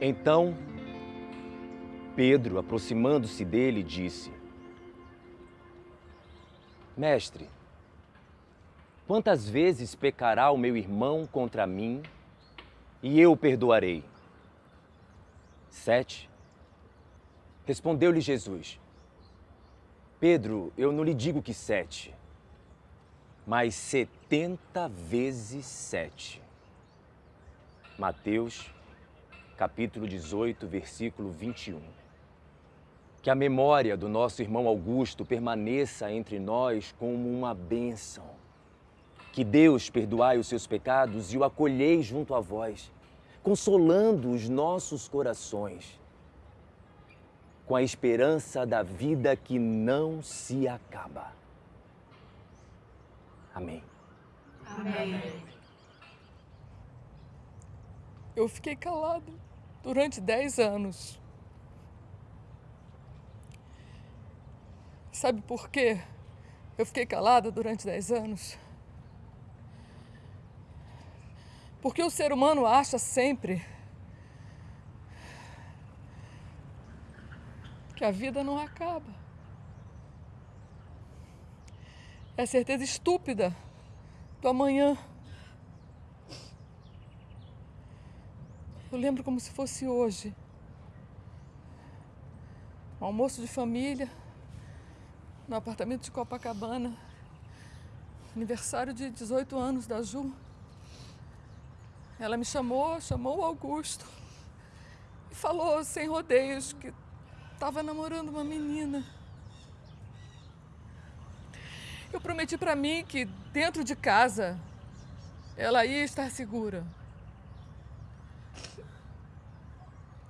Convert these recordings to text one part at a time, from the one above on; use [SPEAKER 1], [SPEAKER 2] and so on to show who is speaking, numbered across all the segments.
[SPEAKER 1] Então, Pedro, aproximando-se dele, disse: Mestre, quantas vezes pecará o meu irmão contra mim e eu perdoarei? Sete. Respondeu-lhe Jesus: Pedro, eu não lhe digo que sete, mas setenta vezes sete. Mateus capítulo 18, versículo 21. Que a memória do nosso irmão Augusto permaneça entre nós como uma bênção. Que Deus perdoai os seus pecados e o acolhei junto a vós, consolando os nossos corações com a esperança da vida que não se acaba. Amém.
[SPEAKER 2] Amém.
[SPEAKER 3] Eu fiquei calado durante dez anos. Sabe por quê? Eu fiquei calada durante dez anos. Porque o ser humano acha sempre que a vida não acaba. É a certeza estúpida do amanhã. Eu lembro como se fosse hoje. Um almoço de família, no apartamento de Copacabana. Aniversário de 18 anos da Ju. Ela me chamou, chamou o Augusto e falou sem rodeios que estava namorando uma menina. Eu prometi para mim que dentro de casa ela ia estar segura.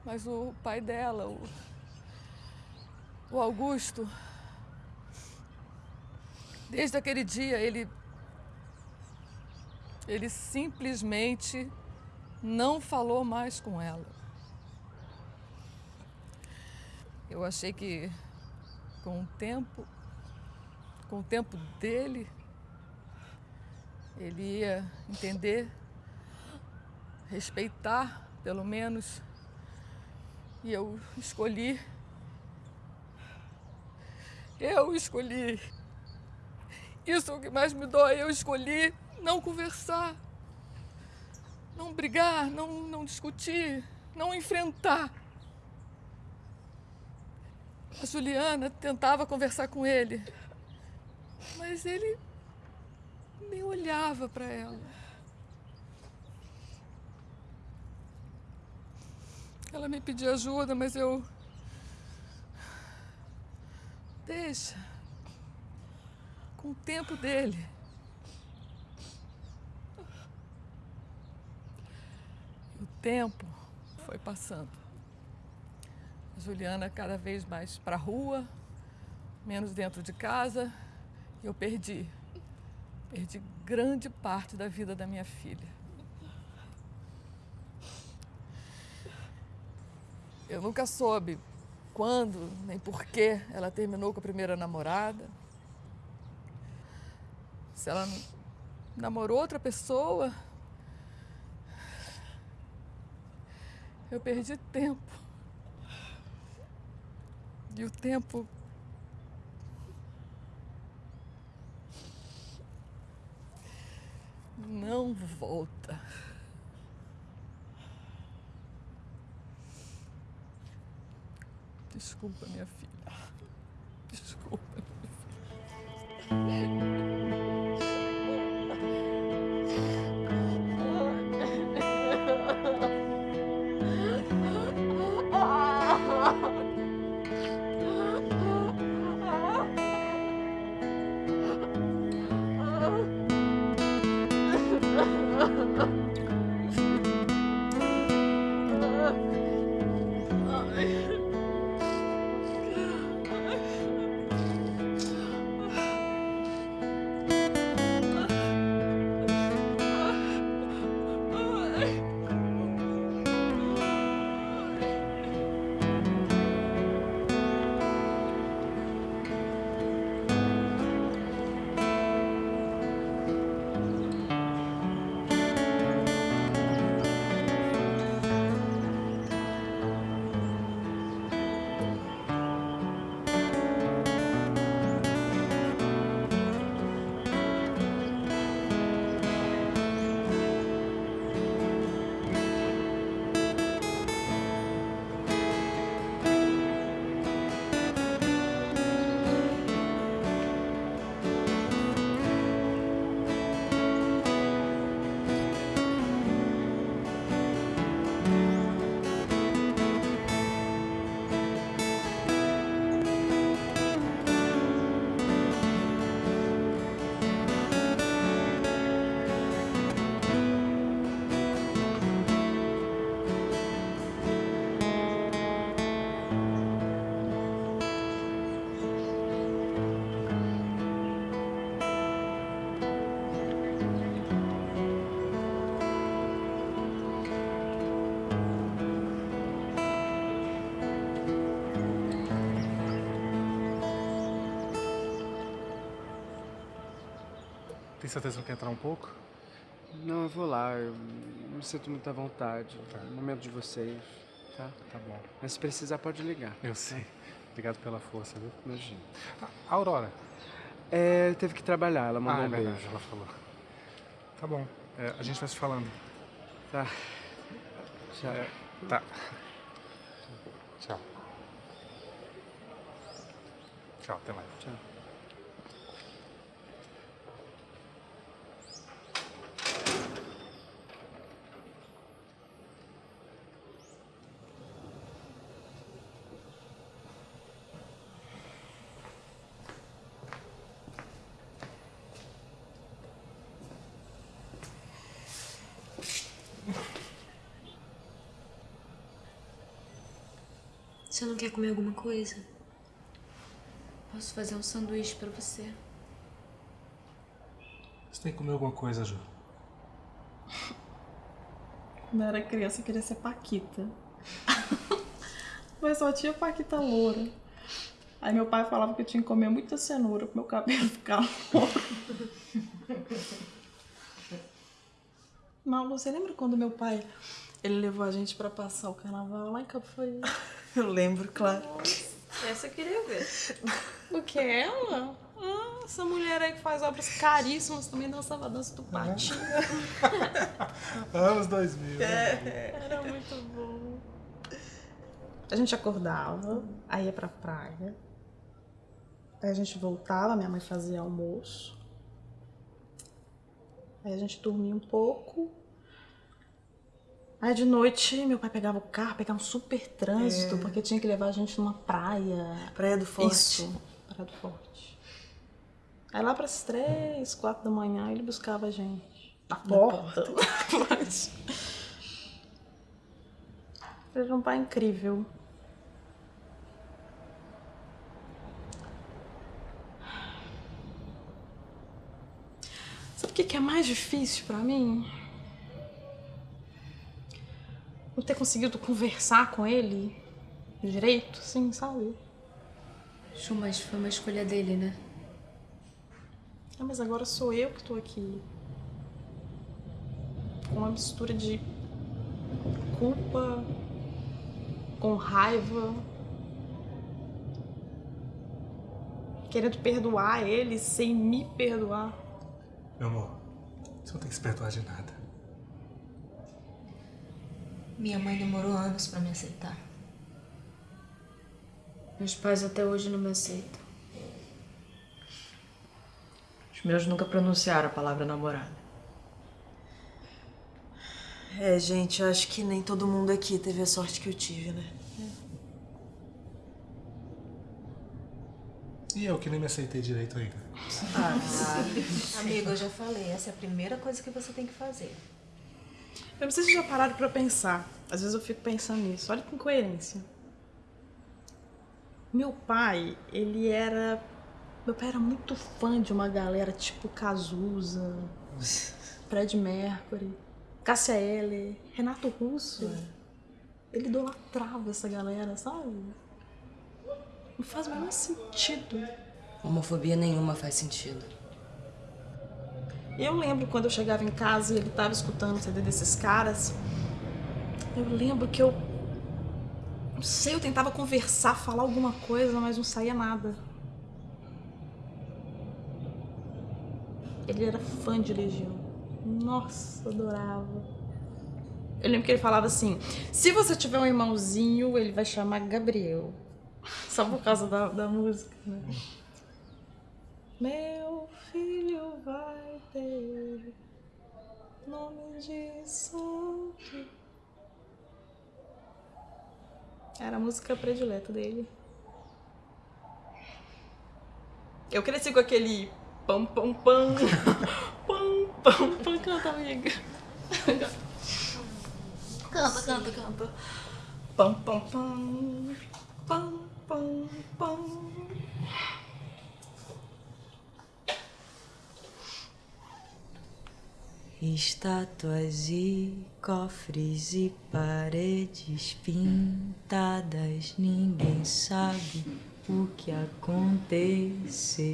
[SPEAKER 3] Mas o pai dela, o, o Augusto, desde aquele dia ele ele simplesmente não falou mais com ela. Eu achei que com o tempo, com o tempo dele, ele ia entender, respeitar, pelo menos, e eu escolhi. Eu escolhi. Isso é o que mais me dói. Eu escolhi não conversar, não brigar, não, não discutir, não enfrentar. A Juliana tentava conversar com ele, mas ele nem olhava para ela. Ela me pediu ajuda, mas eu. Deixa. Com o tempo dele. E o tempo foi passando. A Juliana cada vez mais para rua, menos dentro de casa. E eu perdi. Perdi grande parte da vida da minha filha. Eu nunca soube quando nem por que ela terminou com a primeira namorada. Se ela namorou outra pessoa. Eu perdi tempo. E o tempo não volta. Desculpa, minha filha. Desculpa,
[SPEAKER 2] Tem certeza que não quer entrar um pouco?
[SPEAKER 4] Não, eu vou lá. Eu não sinto muita vontade. Tá. No momento de vocês, tá?
[SPEAKER 2] Tá bom.
[SPEAKER 4] Mas se precisar, pode ligar.
[SPEAKER 2] Eu sei. Obrigado pela força, viu?
[SPEAKER 4] Imagina.
[SPEAKER 2] A Aurora?
[SPEAKER 4] É, teve que trabalhar. Ela mandou
[SPEAKER 2] ah, é
[SPEAKER 4] um
[SPEAKER 2] verdade,
[SPEAKER 4] beijo.
[SPEAKER 2] ela falou. Tá bom. É, a gente vai se falando.
[SPEAKER 4] Tá. Tchau.
[SPEAKER 2] É, tá. Tchau. Tchau, até mais.
[SPEAKER 4] Tchau.
[SPEAKER 5] Você não quer comer alguma coisa? Posso fazer um sanduíche pra você.
[SPEAKER 2] Você tem que comer alguma coisa, Ju.
[SPEAKER 6] Quando eu era criança, eu queria ser Paquita. Mas só tinha Paquita loura. Aí meu pai falava que eu tinha que comer muita cenoura pro meu cabelo ficar louro. Malu, você lembra quando meu pai ele levou a gente pra passar o carnaval lá em Capoeira?
[SPEAKER 7] Eu lembro, claro.
[SPEAKER 6] Essa eu queria ver. O que é ela? Ah, essa mulher aí que faz obras caríssimas também dançava a dança do patinho.
[SPEAKER 2] Anos 2000.
[SPEAKER 6] Era muito bom. A gente acordava, aí ia pra praia. Aí a gente voltava, minha mãe fazia almoço. Aí a gente dormia um pouco. Aí de noite meu pai pegava o carro, pegava um super trânsito,
[SPEAKER 7] É.
[SPEAKER 6] porque tinha que levar a gente numa praia.
[SPEAKER 7] Praia do Forte.
[SPEAKER 6] Isso, Praia do Forte. Aí lá pras três, quatro da manhã ele buscava a gente. Na porta. Mas- Ele era um pai incrível. Sabe o que que é mais difícil pra mim? Ter conseguido conversar com ele direito, assim, sabe?
[SPEAKER 5] Chu, mas foi uma escolha dele, né?
[SPEAKER 6] Ah, mas agora sou eu que tô aqui. Com uma mistura de culpa, com raiva, querendo perdoar ele sem me perdoar.
[SPEAKER 2] Meu amor, você não tem que se perdoar de nada.
[SPEAKER 5] Minha mãe demorou anos pra me aceitar. Meus pais até hoje não me aceitam.
[SPEAKER 7] Os meus nunca pronunciaram a palavra namorada. É, gente, eu acho que nem todo mundo aqui teve a sorte que eu tive, né?
[SPEAKER 2] E eu que nem me aceitei direito ainda.
[SPEAKER 8] Amigo, eu já falei, essa é a primeira coisa que você tem que fazer.
[SPEAKER 6] Eu não sei se já pararam pra pensar. Às vezes eu fico pensando nisso. Olha que incoerência. Meu pai, ele era. Meu pai era muito fã de uma galera tipo Cazuza, Fred Mercury, Cássia Eller, Renato Russo. Ele idolatrava essa galera, sabe? Não faz o menor sentido.
[SPEAKER 7] Homofobia nenhuma faz sentido.
[SPEAKER 6] Eu lembro quando eu chegava em casa e ele tava escutando o CD desses caras. Eu lembro que eu. Não sei, eu tentava conversar, falar alguma coisa, mas não saía nada. Ele era fã de Legião. Nossa, adorava. Eu lembro que ele falava assim: se você tiver um irmãozinho, ele vai chamar Gabriel. Só por causa da, da música, né? Meu nome de santo. Era a música predileta dele. Eu cresci com aquele pam pam pam pam pam pam canta amiga. Canta, canta, canta. Pam pam pam pam pam pam.
[SPEAKER 7] Estátuas e cofres e paredes pintadas, ninguém sabe o que aconteceu.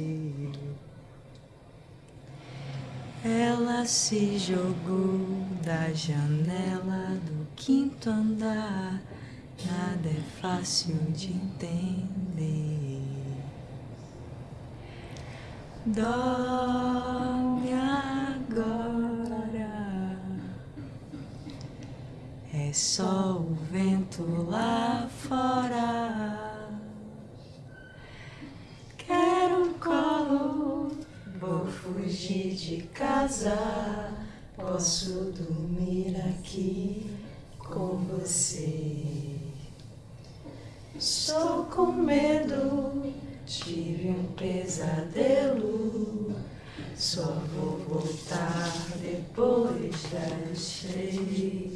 [SPEAKER 7] Ela se jogou da janela do quinto andar. Nada é fácil de entender. Dorme agora. É só o vento lá fora. Quero um colo, vou fugir de casa. Posso dormir aqui com você. Estou com medo, tive um pesadelo. Só vou voltar depois das três.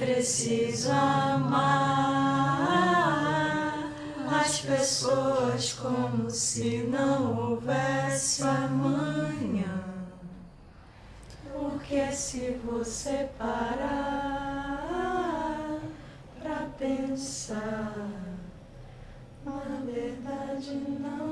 [SPEAKER 7] Preciso amar as pessoas como se não houvesse amanhã. Porque se você parar pra pensar, na verdade não